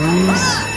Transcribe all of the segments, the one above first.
Peace.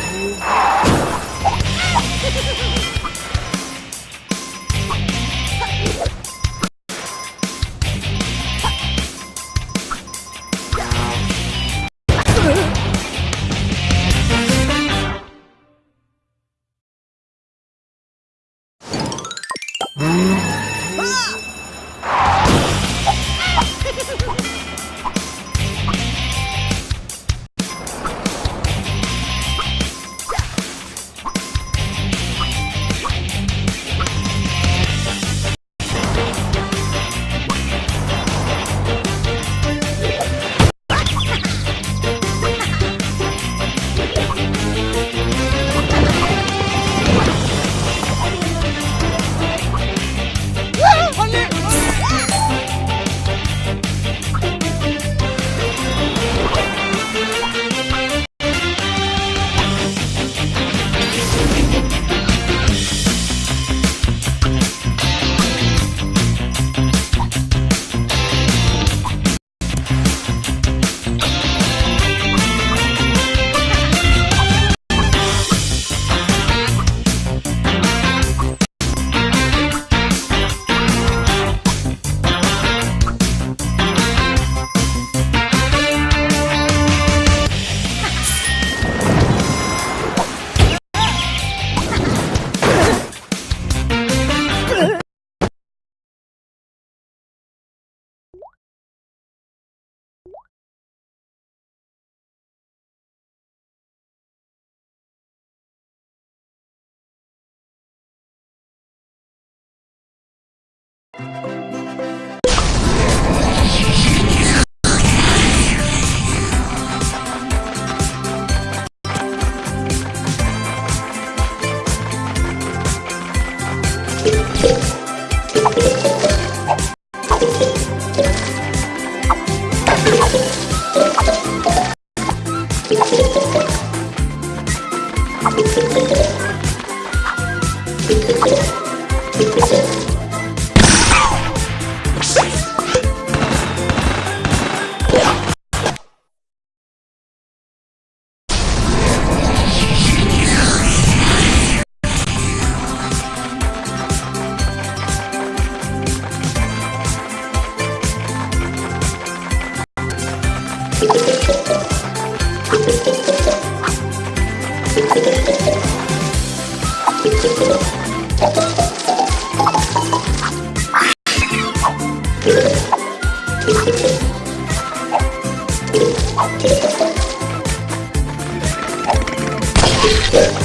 Yeah.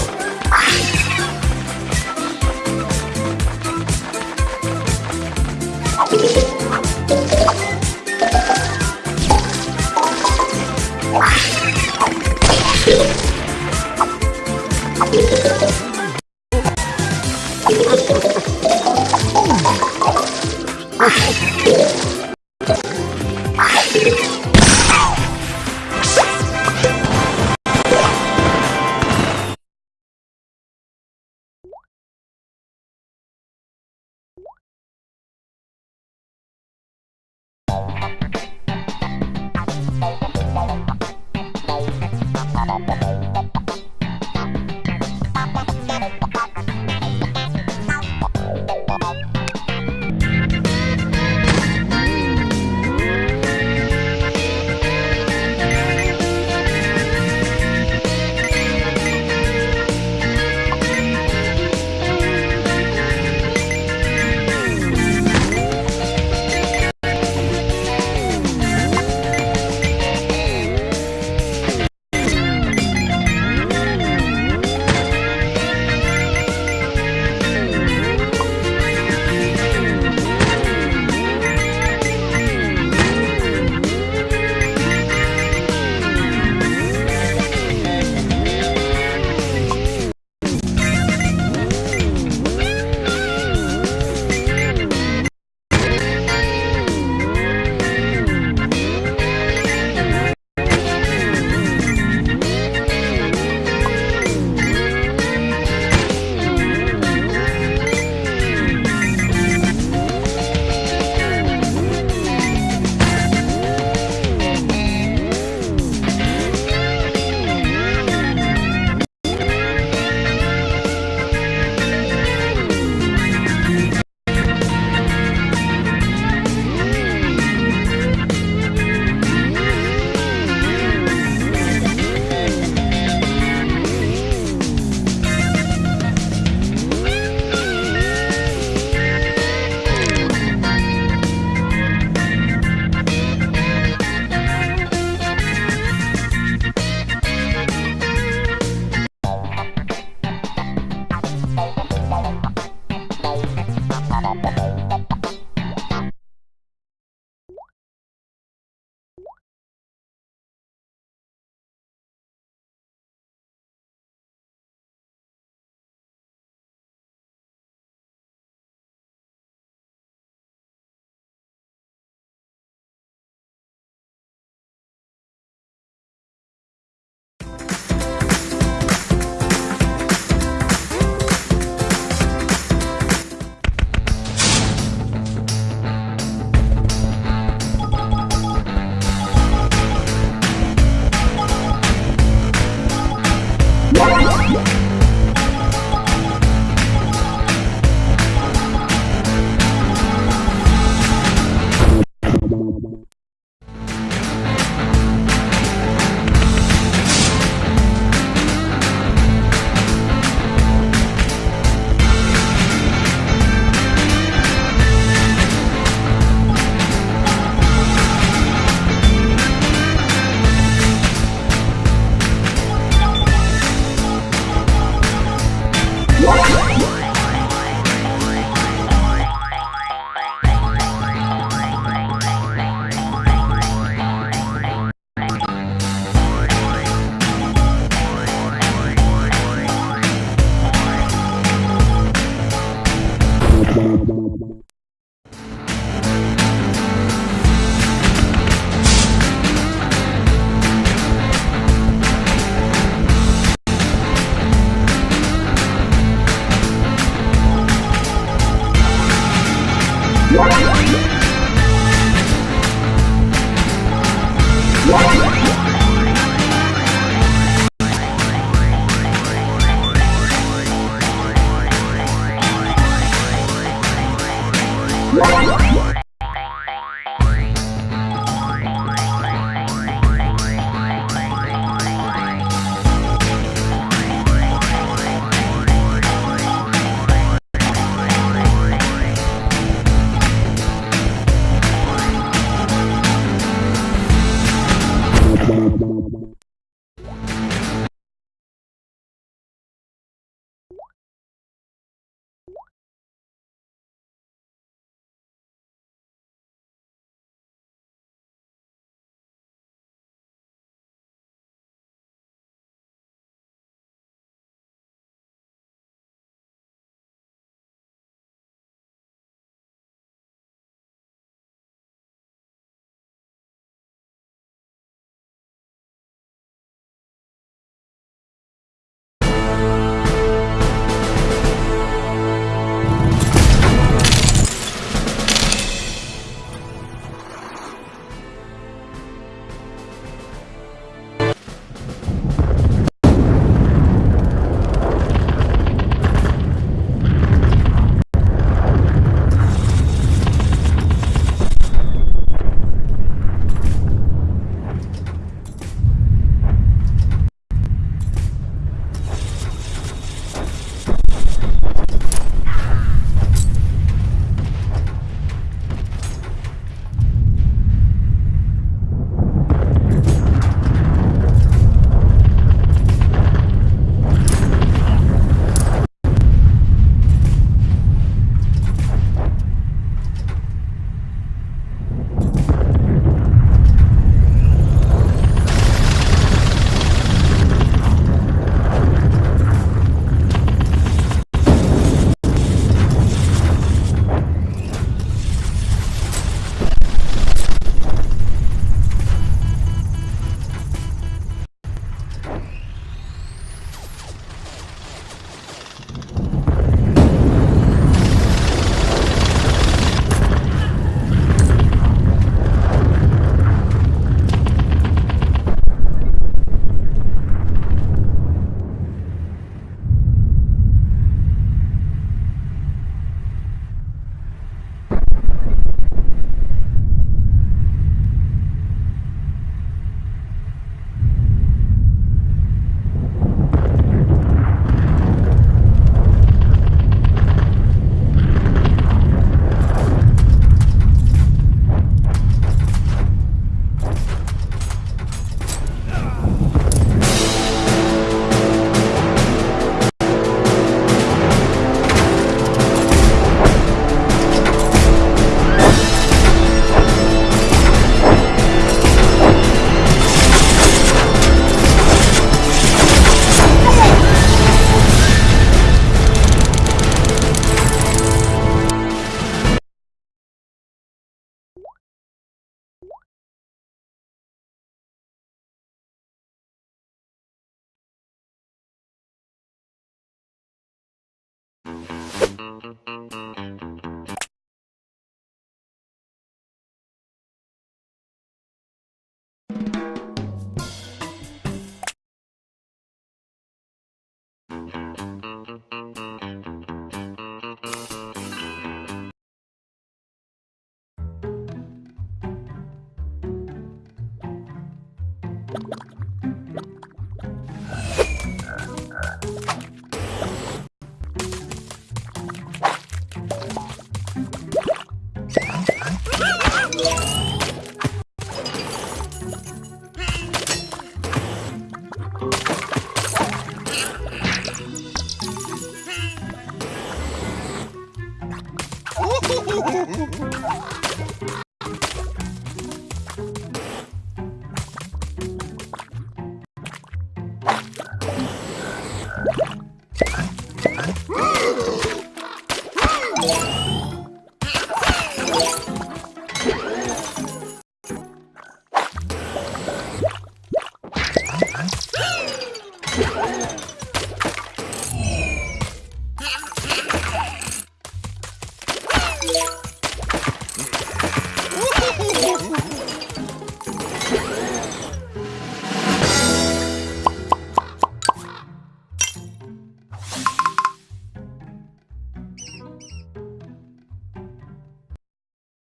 Bye.